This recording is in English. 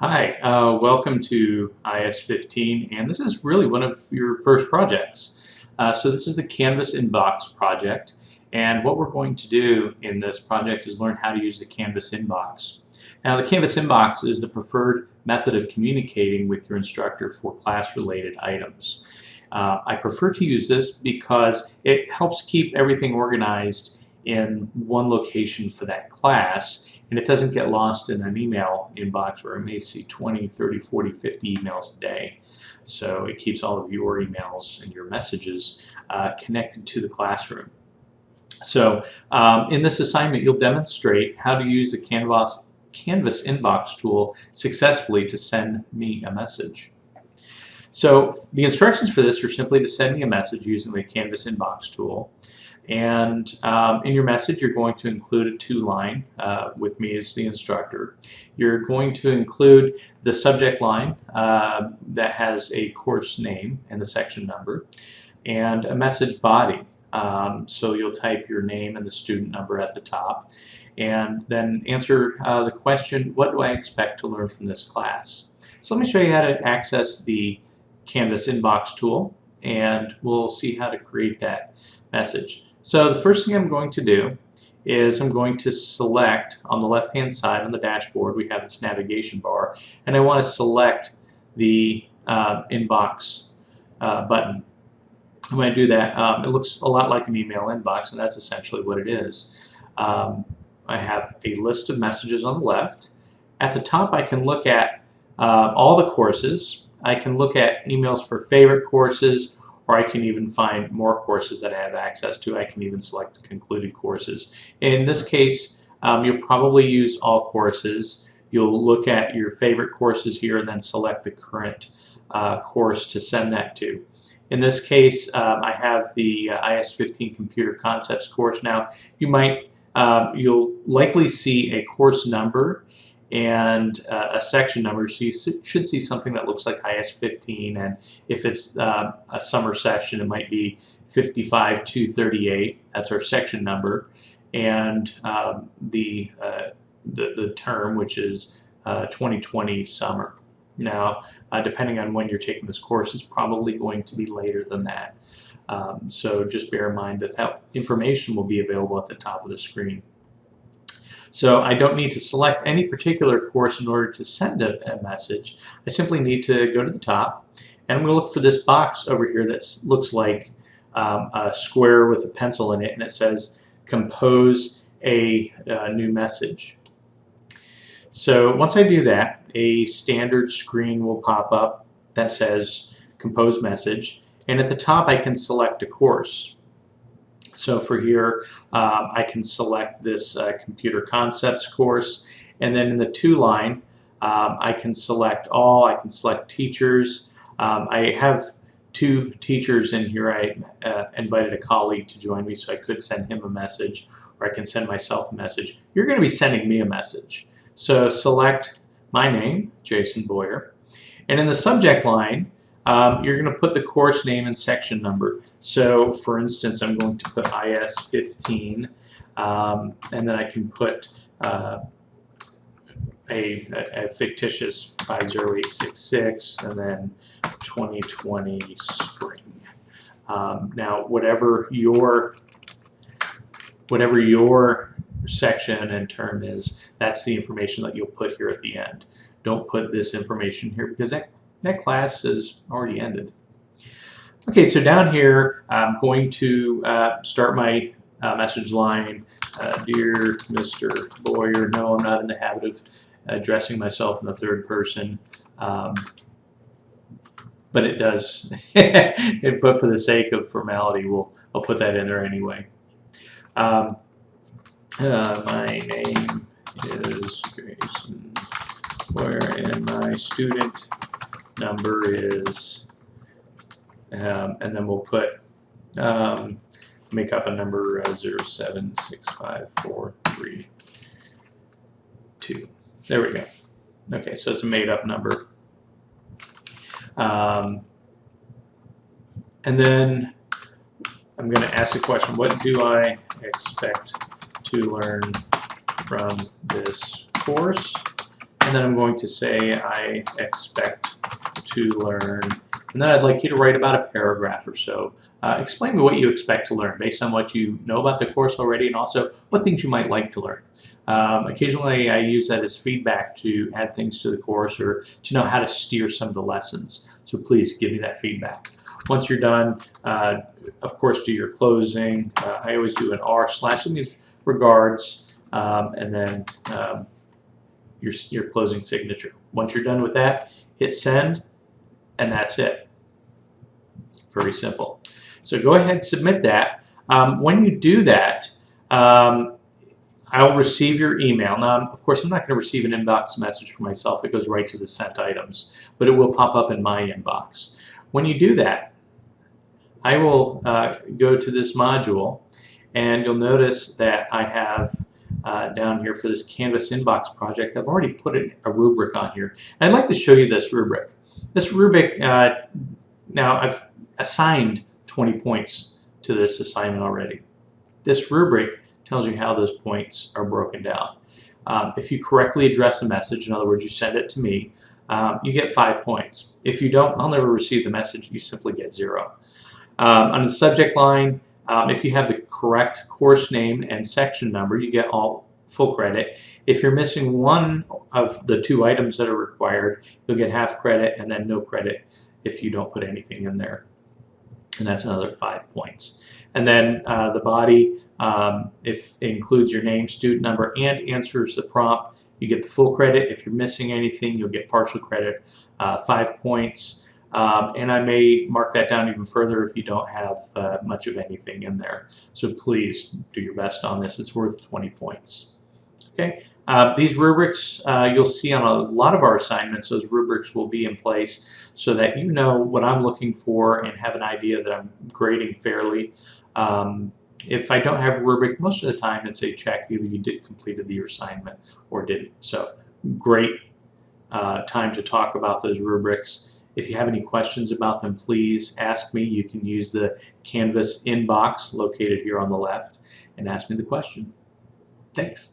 Hi, uh, welcome to IS-15, and this is really one of your first projects. Uh, so this is the Canvas Inbox project, and what we're going to do in this project is learn how to use the Canvas Inbox. Now the Canvas Inbox is the preferred method of communicating with your instructor for class-related items. Uh, I prefer to use this because it helps keep everything organized in one location for that class and it doesn't get lost in an email inbox where I may see 20, 30, 40, 50 emails a day. So it keeps all of your emails and your messages uh, connected to the classroom. So um, in this assignment, you'll demonstrate how to use the Canvas, Canvas inbox tool successfully to send me a message. So the instructions for this are simply to send me a message using the Canvas inbox tool. And um, in your message, you're going to include a to-line uh, with me as the instructor. You're going to include the subject line uh, that has a course name and the section number, and a message body. Um, so you'll type your name and the student number at the top, and then answer uh, the question, what do I expect to learn from this class? So let me show you how to access the Canvas inbox tool, and we'll see how to create that message. So the first thing I'm going to do is I'm going to select on the left hand side on the dashboard we have this navigation bar and I want to select the uh, inbox uh, button. When I do that um, it looks a lot like an email inbox and that's essentially what it is. Um, I have a list of messages on the left. At the top I can look at uh, all the courses. I can look at emails for favorite courses or I can even find more courses that I have access to. I can even select the concluded courses. In this case, um, you'll probably use all courses. You'll look at your favorite courses here and then select the current uh, course to send that to. In this case, um, I have the uh, IS-15 Computer Concepts course. Now, you might, um, you'll likely see a course number and uh, a section number. So you should see something that looks like IS-15 and if it's uh, a summer session it might be 55238. That's our section number and um, the, uh, the, the term which is 2020 uh, summer. Now uh, depending on when you're taking this course it's probably going to be later than that. Um, so just bear in mind that that information will be available at the top of the screen. So I don't need to select any particular course in order to send a, a message. I simply need to go to the top and I'm going to look for this box over here that looks like um, a square with a pencil in it and it says compose a, a new message. So once I do that, a standard screen will pop up that says compose message and at the top I can select a course. So for here, um, I can select this uh, computer concepts course. And then in the to line, um, I can select all, I can select teachers. Um, I have two teachers in here. I uh, invited a colleague to join me so I could send him a message or I can send myself a message. You're going to be sending me a message. So select my name, Jason Boyer. And in the subject line, um, you're going to put the course name and section number. So for instance, I'm going to put IS-15 um, and then I can put uh, a, a, fictitious 50866 and then 2020 spring. Um, now whatever your whatever your section and term is, that's the information that you'll put here at the end. Don't put this information here because that, that class has already ended. Okay, so down here, I'm going to uh, start my uh, message line. Uh, Dear Mr. Boyer, no, I'm not in the habit of addressing myself in the third person. Um, but it does, but for the sake of formality, we'll, I'll put that in there anyway. Um, uh, my name is Jason Boyer and my student number is um, and then we'll put um, make up a number uh, 0765432. There we go. Okay, so it's a made up number. Um, and then I'm going to ask the question, what do I expect to learn from this course? and then I'm going to say I expect to learn, and then I'd like you to write about a paragraph or so. Uh, explain me what you expect to learn based on what you know about the course already and also what things you might like to learn. Um, occasionally I use that as feedback to add things to the course or to know how to steer some of the lessons. So please give me that feedback. Once you're done, uh, of course, do your closing. Uh, I always do an R slash in these regards, um, and then um, your, your closing signature. Once you're done with that, hit send, and that's it. Very simple. So go ahead and submit that. Um, when you do that, um, I'll receive your email. Now, of course, I'm not going to receive an inbox message for myself. It goes right to the sent items, but it will pop up in my inbox. When you do that, I will uh, go to this module, and you'll notice that I have uh, down here for this Canvas inbox project, I've already put a rubric on here. And I'd like to show you this rubric. This rubric, uh, now I've assigned 20 points to this assignment already. This rubric tells you how those points are broken down. Um, if you correctly address a message, in other words, you send it to me, um, you get five points. If you don't, I'll never receive the message. You simply get zero. Um, on the subject line, um, if you have the correct course name and section number, you get all full credit. If you're missing one of the two items that are required, you'll get half credit and then no credit if you don't put anything in there. And that's another five points. And then uh, the body, um, if it includes your name, student number, and answers the prompt, you get the full credit. If you're missing anything, you'll get partial credit, uh, five points. Um, and I may mark that down even further if you don't have uh, much of anything in there. So please do your best on this. It's worth 20 points. Okay. Uh, these rubrics uh, you'll see on a lot of our assignments, those rubrics will be in place so that you know what I'm looking for and have an idea that I'm grading fairly. Um, if I don't have a rubric, most of the time it's a check, either you did completed your assignment or didn't. So great uh, time to talk about those rubrics. If you have any questions about them, please ask me. You can use the Canvas inbox located here on the left and ask me the question. Thanks.